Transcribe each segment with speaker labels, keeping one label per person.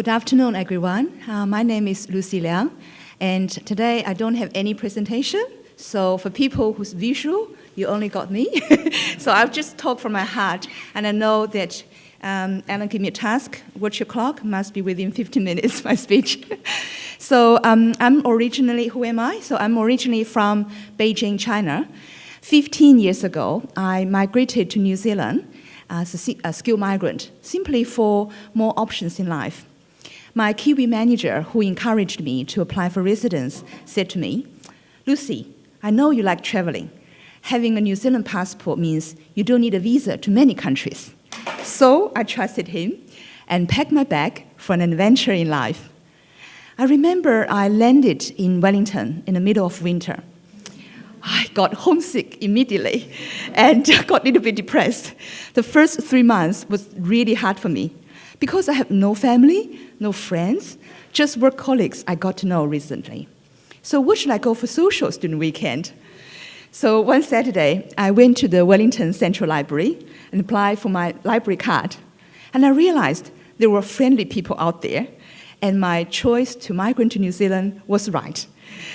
Speaker 1: Good afternoon, everyone. Uh, my name is Lucy Liang, and today I don't have any presentation. So for people who's visual, you only got me. so I'll just talk from my heart, and I know that um, Alan gave me a task, watch your clock, must be within 15 minutes, my speech. so um, I'm originally, who am I? So I'm originally from Beijing, China. 15 years ago, I migrated to New Zealand as a, a skilled migrant, simply for more options in life. My Kiwi manager, who encouraged me to apply for residence, said to me, Lucy, I know you like traveling. Having a New Zealand passport means you don't need a visa to many countries. So I trusted him and packed my bag for an adventure in life. I remember I landed in Wellington in the middle of winter. I got homesick immediately and got a little bit depressed. The first three months was really hard for me because I have no family, no friends, just work colleagues I got to know recently. So where should I go for social student weekend? So one Saturday, I went to the Wellington Central Library and applied for my library card. And I realized there were friendly people out there, and my choice to migrate to New Zealand was right.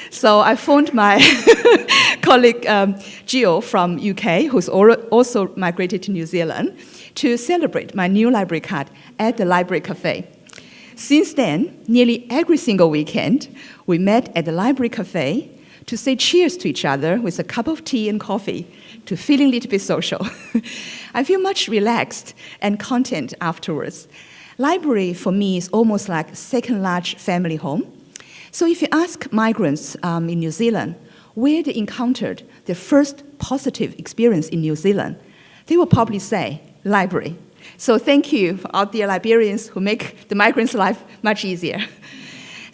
Speaker 1: So I phoned my colleague um, Gio from UK, who's also migrated to New Zealand, to celebrate my new library card at the library cafe. Since then, nearly every single weekend, we met at the library cafe to say cheers to each other with a cup of tea and coffee to feeling a little bit social. I feel much relaxed and content afterwards. Library for me is almost like second large family home. So if you ask migrants um, in New Zealand where they encountered their first positive experience in New Zealand, they will probably say library. So thank you all the librarians who make the migrants' life much easier.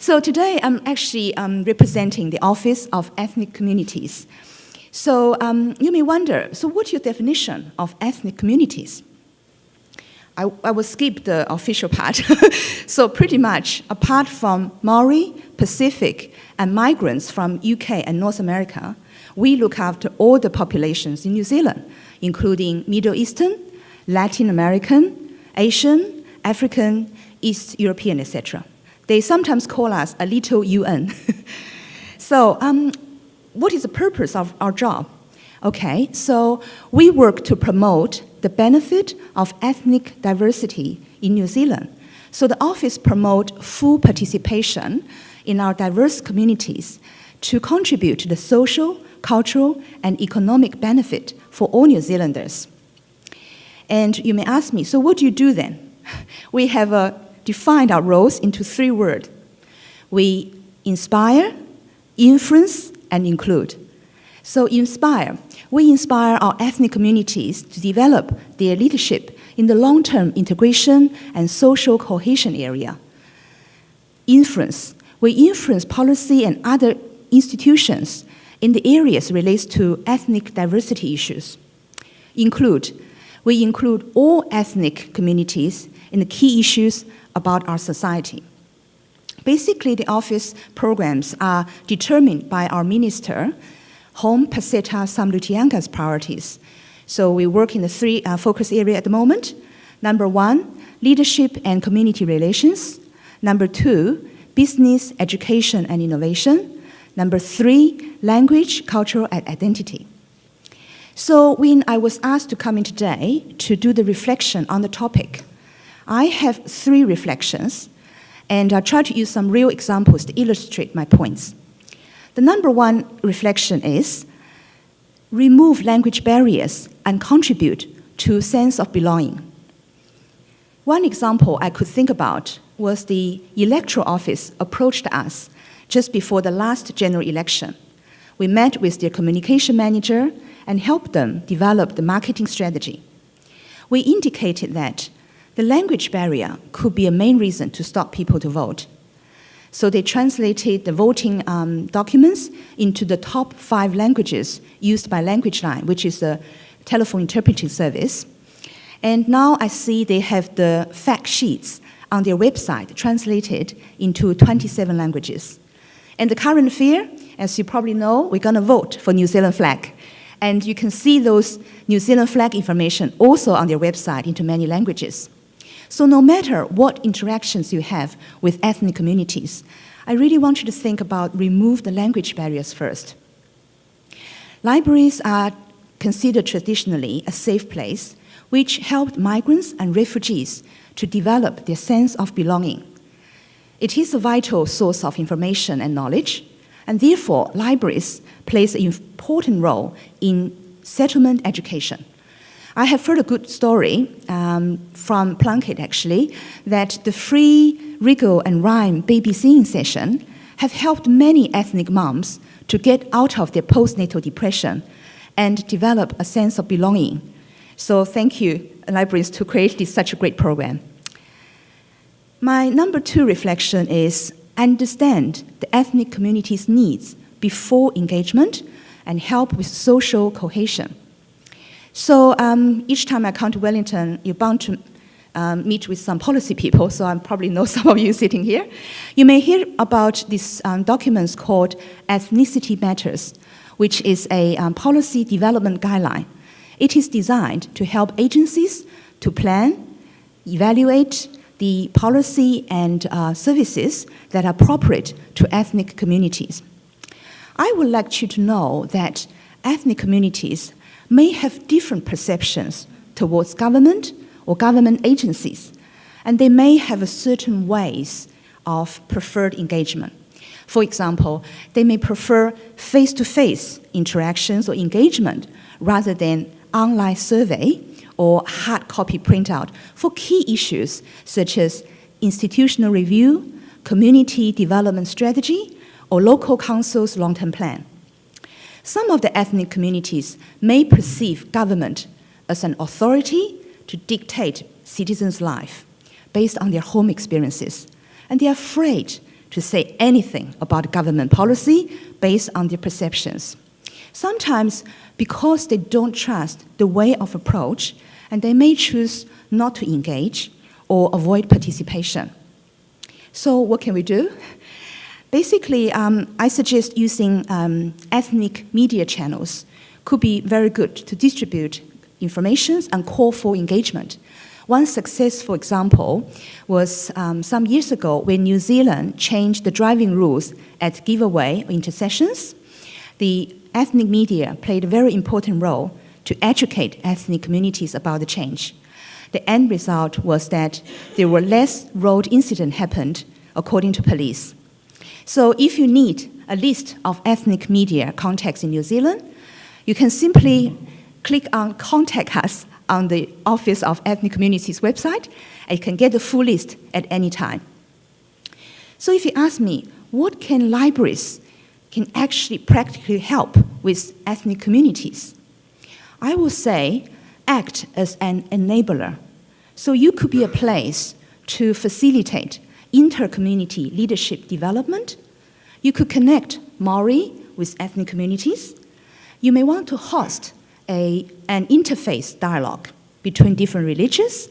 Speaker 1: So today I'm actually um, representing the Office of Ethnic Communities. So um, you may wonder, so what's your definition of ethnic communities? I, I will skip the official part. so pretty much, apart from Maori, Pacific, and migrants from UK and North America, we look after all the populations in New Zealand, including Middle Eastern, Latin American, Asian, African, East European, etc. They sometimes call us a little UN. so um, what is the purpose of our job? Okay, so we work to promote the benefit of ethnic diversity in New Zealand. So the office promote full participation in our diverse communities to contribute to the social, cultural, and economic benefit for all New Zealanders. And you may ask me, so what do you do then? We have uh, defined our roles into three words. We inspire, influence, and include. So inspire, we inspire our ethnic communities to develop their leadership in the long-term integration and social cohesion area. Influence, we influence policy and other institutions in the areas related to ethnic diversity issues. Include, we include all ethnic communities in the key issues about our society. Basically, the office programs are determined by our minister, Home Peseta Sam Lotu-Iiga's priorities. So we work in the three uh, focus areas at the moment. Number one, leadership and community relations. Number two, business, education, and innovation. Number three, language, cultural, and identity. So when I was asked to come in today to do the reflection on the topic, I have three reflections, and I'll try to use some real examples to illustrate my points. The number one reflection is remove language barriers and contribute to sense of belonging. One example I could think about was the electoral office approached us just before the last general election. We met with their communication manager and helped them develop the marketing strategy. We indicated that the language barrier could be a main reason to stop people to vote. So they translated the voting um, documents into the top five languages used by LanguageLine, which is a telephone interpreting service. And now I see they have the fact sheets on their website translated into 27 languages. And the current fear, as you probably know, we're going to vote for New Zealand flag. And you can see those New Zealand flag information also on their website into many languages. So no matter what interactions you have with ethnic communities, I really want you to think about remove the language barriers first. Libraries are considered traditionally a safe place which helped migrants and refugees to develop their sense of belonging. It is a vital source of information and knowledge, and therefore libraries plays an important role in settlement education. I have heard a good story um, from Plunkett actually, that the free wriggle and rhyme baby singing session have helped many ethnic moms to get out of their postnatal depression and develop a sense of belonging. So thank you, libraries, to create this, such a great program. My number two reflection is understand the ethnic community's needs before engagement and help with social cohesion. So um, each time I come to Wellington, you're bound to um, meet with some policy people, so I probably know some of you sitting here. You may hear about these um, documents called Ethnicity Matters, which is a um, policy development guideline. It is designed to help agencies to plan, evaluate the policy and uh, services that are appropriate to ethnic communities. I would like you to know that ethnic communities may have different perceptions towards government or government agencies, and they may have a certain ways of preferred engagement. For example, they may prefer face-to-face -face interactions or engagement rather than online survey or hard copy printout for key issues such as institutional review, community development strategy, or local council's long-term plan. Some of the ethnic communities may perceive government as an authority to dictate citizens' life based on their home experiences, and they are afraid to say anything about government policy based on their perceptions. Sometimes because they don't trust the way of approach, and they may choose not to engage or avoid participation. So what can we do? Basically, um, I suggest using um, ethnic media channels could be very good to distribute information and call for engagement. One successful example was um, some years ago when New Zealand changed the driving rules at giveaway intersections. The ethnic media played a very important role to educate ethnic communities about the change. The end result was that there were less road incidents happened, according to police. So if you need a list of ethnic media contacts in New Zealand, you can simply click on Contact Us on the Office of Ethnic Communities website, and you can get the full list at any time. So if you ask me, what can libraries can actually practically help with ethnic communities? I will say act as an enabler. So you could be a place to facilitate inter-community leadership development. You could connect Maori with ethnic communities. You may want to host a, an interface dialogue between different religions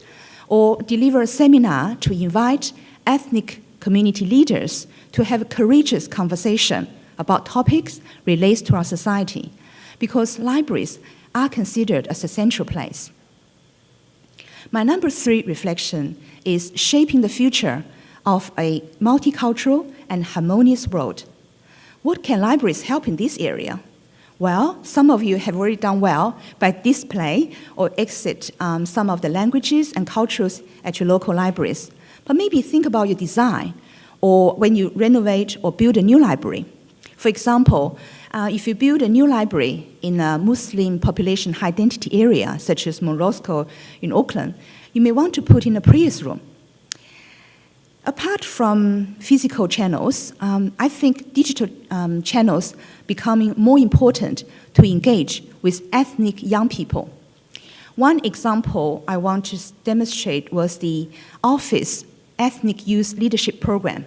Speaker 1: or deliver a seminar to invite ethnic community leaders to have a courageous conversation about topics related to our society. Because libraries are considered as a central place. My number three reflection is shaping the future of a multicultural and harmonious world. What can libraries help in this area? Well, some of you have already done well by display or exit um, some of the languages and cultures at your local libraries. But maybe think about your design or when you renovate or build a new library. For example, uh, if you build a new library in a Muslim population high density area, such as Roskill in Auckland, you may want to put in a prayers room. Apart from physical channels, um, I think digital um, channels becoming more important to engage with ethnic young people. One example I want to demonstrate was the Office Ethnic Youth Leadership Program.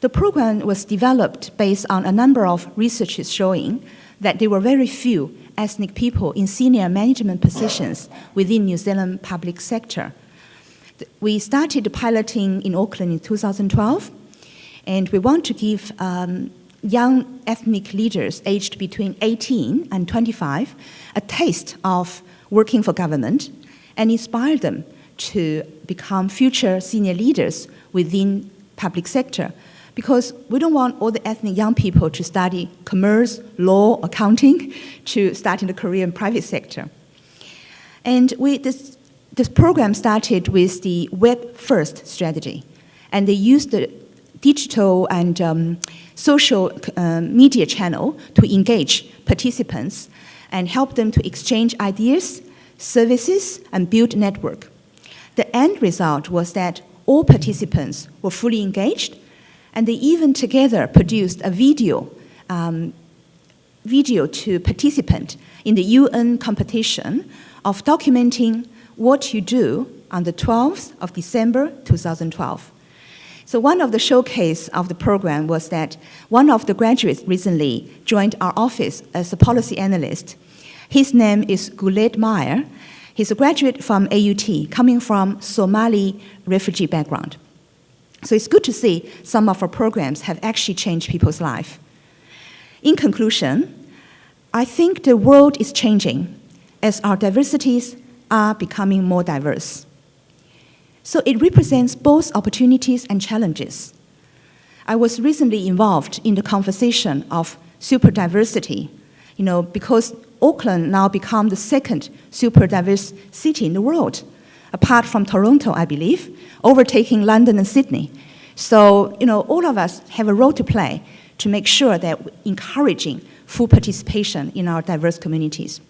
Speaker 1: The program was developed based on a number of researches showing that there were very few ethnic people in senior management positions within New Zealand public sector. We started piloting in Auckland in 2012, and we want to give um, young ethnic leaders aged between 18 and 25 a taste of working for government and inspire them to become future senior leaders within public sector because we don't want all the ethnic young people to study commerce, law, accounting, to start in the Korean private sector. And we, this, this program started with the web-first strategy, and they used the digital and um, social uh, media channel to engage participants and help them to exchange ideas, services, and build network. The end result was that all participants were fully engaged, and they even together produced a video, um, video to participant in the UN competition of documenting what you do on the 12th of December 2012. So one of the showcase of the program was that one of the graduates recently joined our office as a policy analyst. His name is Guled Mire. He's a graduate from AUT, coming from Somali refugee background. So it's good to see some of our programs have actually changed people's life. In conclusion, I think the world is changing as our diversities are becoming more diverse. So it represents both opportunities and challenges. I was recently involved in the conversation of super diversity, you know, because Auckland now become the second super diverse city in the world, apart from Toronto, I believe, overtaking London and Sydney. So, you know, all of us have a role to play to make sure that we're encouraging full participation in our diverse communities.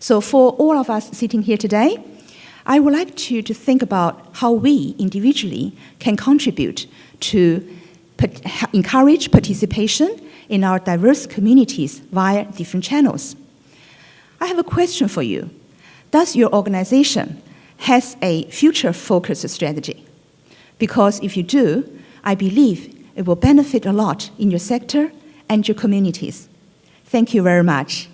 Speaker 1: So for all of us sitting here today, I would like to, to think about how we individually can contribute to encourage participation in our diverse communities via different channels. I have a question for you. Does your organization has a future-focused strategy? Because if you do, I believe it will benefit a lot in your sector and your communities. Thank you very much.